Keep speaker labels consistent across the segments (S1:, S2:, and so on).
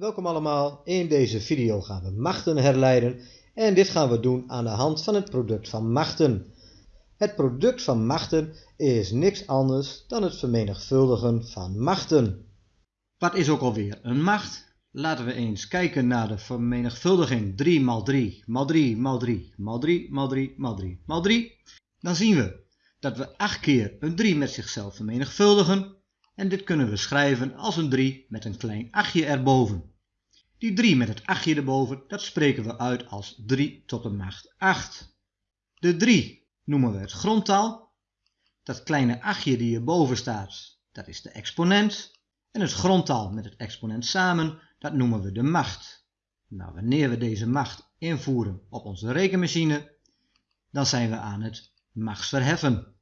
S1: Welkom allemaal, in deze video gaan we machten herleiden en dit gaan we doen aan de hand van het product van machten. Het product van machten is niks anders dan het vermenigvuldigen van machten. Wat is ook alweer een macht? Laten we eens kijken naar de vermenigvuldiging 3 x 3 x 3 x 3 x 3 x 3 x 3 x 3. Dan zien we dat we 8 keer een 3 met zichzelf vermenigvuldigen en dit kunnen we schrijven als een 3 met een klein 8 erboven. Die 3 met het 8 erboven, dat spreken we uit als 3 tot de macht 8. De 3 noemen we het grondtal. Dat kleine 8 die hierboven staat, dat is de exponent. En het grondtal met het exponent samen, dat noemen we de macht. Nou, wanneer we deze macht invoeren op onze rekenmachine, dan zijn we aan het machtsverheffen.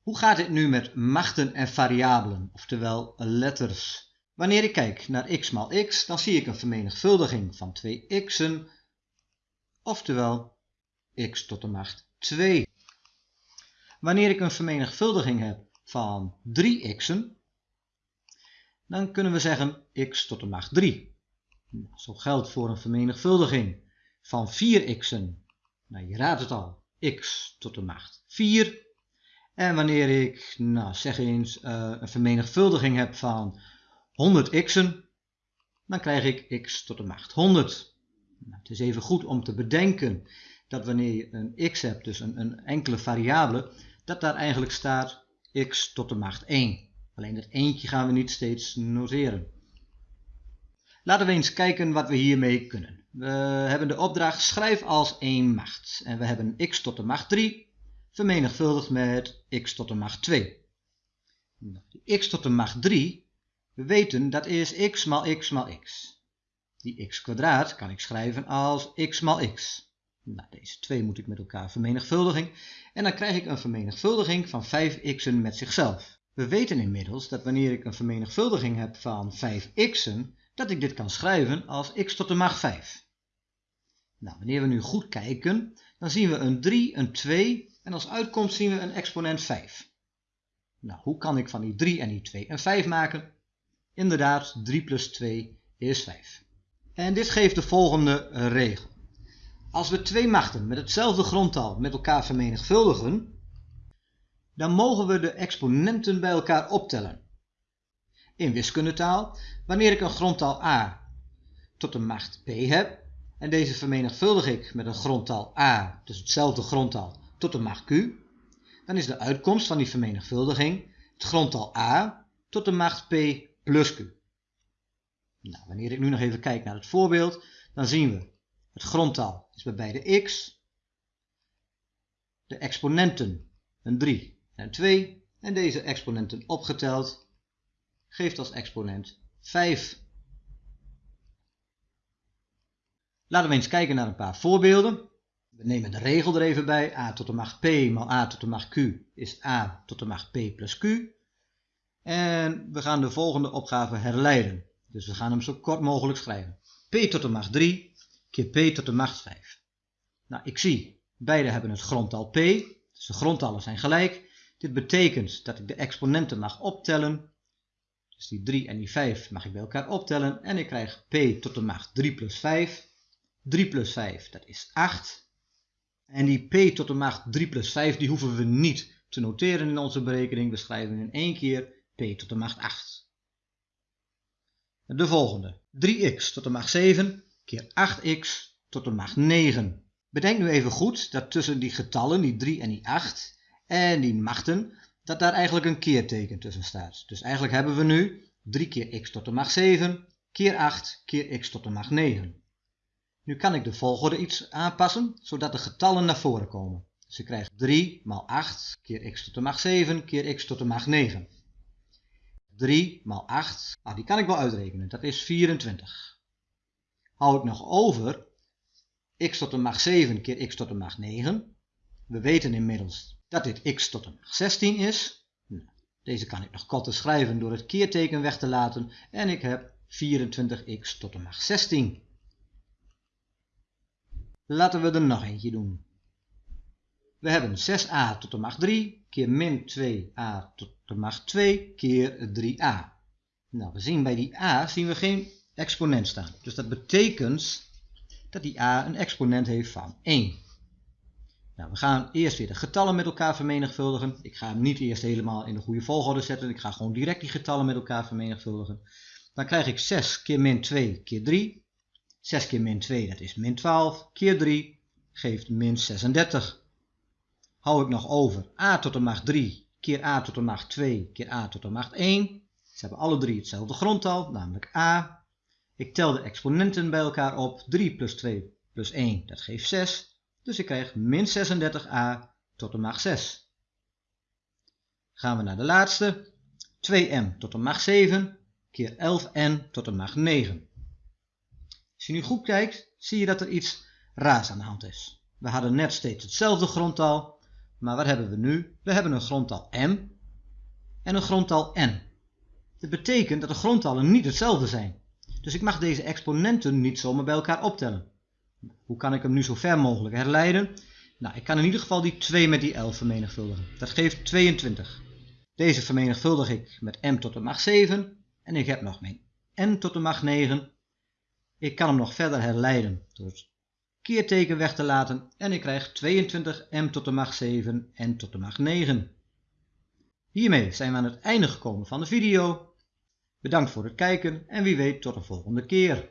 S1: Hoe gaat het nu met machten en variabelen, oftewel letters? Wanneer ik kijk naar x maal x, dan zie ik een vermenigvuldiging van 2 x'en, oftewel x tot de macht 2. Wanneer ik een vermenigvuldiging heb van 3 x'en, dan kunnen we zeggen x tot de macht 3. Nou, zo geldt voor een vermenigvuldiging van 4 x'en, nou je raadt het al, x tot de macht 4. En wanneer ik, nou zeg eens, uh, een vermenigvuldiging heb van 100 x'en, dan krijg ik x tot de macht 100. Nou, het is even goed om te bedenken dat wanneer je een x hebt, dus een, een enkele variabele, dat daar eigenlijk staat x tot de macht 1. Alleen dat eentje gaan we niet steeds noteren. Laten we eens kijken wat we hiermee kunnen. We hebben de opdracht schrijf als 1 macht. En we hebben x tot de macht 3 vermenigvuldigd met x tot de macht 2. Nou, x tot de macht 3, we weten dat is x maal x maal x. Die x kwadraat kan ik schrijven als x maal x. Nou, deze twee moet ik met elkaar vermenigvuldigen. En dan krijg ik een vermenigvuldiging van 5x'en met zichzelf. We weten inmiddels dat wanneer ik een vermenigvuldiging heb van 5x'en, dat ik dit kan schrijven als x tot de macht 5. Nou, wanneer we nu goed kijken, dan zien we een 3, een 2 en als uitkomst zien we een exponent 5. Nou, hoe kan ik van die 3 en die 2 een 5 maken? Inderdaad, 3 plus 2 is 5. En dit geeft de volgende regel. Als we twee machten met hetzelfde grondtal met elkaar vermenigvuldigen, dan mogen we de exponenten bij elkaar optellen. In wiskundetaal, wanneer ik een grondtal a tot de macht p heb, en deze vermenigvuldig ik met een grondtal a, dus hetzelfde grondtal, tot de macht q, dan is de uitkomst van die vermenigvuldiging het grondtal a tot de macht p plus q. Nou, wanneer ik nu nog even kijk naar het voorbeeld, dan zien we het grondtal is bij beide x, de exponenten een 3 en een 2 en deze exponenten opgeteld geeft als exponent 5. Laten we eens kijken naar een paar voorbeelden. We nemen de regel er even bij. a tot de macht p maal a tot de macht q is a tot de macht p plus q. En we gaan de volgende opgave herleiden. Dus we gaan hem zo kort mogelijk schrijven. p tot de macht 3 keer p tot de macht 5. Nou, ik zie, beide hebben het grondtal p, dus de grondtallen zijn gelijk. Dit betekent dat ik de exponenten mag optellen. Dus die 3 en die 5 mag ik bij elkaar optellen. En ik krijg p tot de macht 3 plus 5. 3 plus 5, dat is 8. En die p tot de macht 3 plus 5, die hoeven we niet te noteren in onze berekening. We schrijven in één keer p tot de macht 8. De volgende. 3x tot de macht 7 keer 8x tot de macht 9. Bedenk nu even goed dat tussen die getallen, die 3 en die 8, en die machten, dat daar eigenlijk een keerteken tussen staat. Dus eigenlijk hebben we nu 3 keer x tot de macht 7, keer 8, keer x tot de macht 9. Nu kan ik de volgorde iets aanpassen, zodat de getallen naar voren komen. Dus ik krijg 3 maal 8 keer x tot de macht 7 keer x tot de macht 9. 3 maal 8, ah, die kan ik wel uitrekenen, dat is 24. Hou ik nog over x tot de macht 7 keer x tot de macht 9. We weten inmiddels dat dit x tot de macht 16 is. Nou, deze kan ik nog korter schrijven door het keerteken weg te laten en ik heb 24x tot de macht 16. Laten we er nog eentje doen. We hebben 6a tot de macht 3 keer min 2a tot de macht 2 keer 3a. Nou, we zien bij die a zien we geen exponent staan. Dus dat betekent dat die a een exponent heeft van 1. Nou, we gaan eerst weer de getallen met elkaar vermenigvuldigen. Ik ga hem niet eerst helemaal in de goede volgorde zetten. Ik ga gewoon direct die getallen met elkaar vermenigvuldigen. Dan krijg ik 6 keer min 2 keer 3. 6 keer min 2 dat is min 12 keer 3 geeft min 36. Hou ik nog over a tot de macht 3 keer a tot de macht 2 keer a tot de macht 1. Ze hebben alle drie hetzelfde grondtal, namelijk a. Ik tel de exponenten bij elkaar op. 3 plus 2 plus 1, dat geeft 6. Dus ik krijg min 36a tot de macht 6. Gaan we naar de laatste. 2m tot de macht 7 keer 11n tot de macht 9. Als je nu goed kijkt, zie je dat er iets raars aan de hand is. We hadden net steeds hetzelfde grondtal, maar wat hebben we nu? We hebben een grondtal m en een grondtal n. Dat betekent dat de grondtallen niet hetzelfde zijn. Dus ik mag deze exponenten niet zomaar bij elkaar optellen. Hoe kan ik hem nu zo ver mogelijk herleiden? Nou, ik kan in ieder geval die 2 met die 11 vermenigvuldigen. Dat geeft 22. Deze vermenigvuldig ik met m tot de macht 7 en ik heb nog mijn n tot de macht 9. Ik kan hem nog verder herleiden door het keerteken weg te laten en ik krijg 22 m tot de macht 7 n tot de macht 9. Hiermee zijn we aan het einde gekomen van de video. Bedankt voor het kijken en wie weet tot de volgende keer.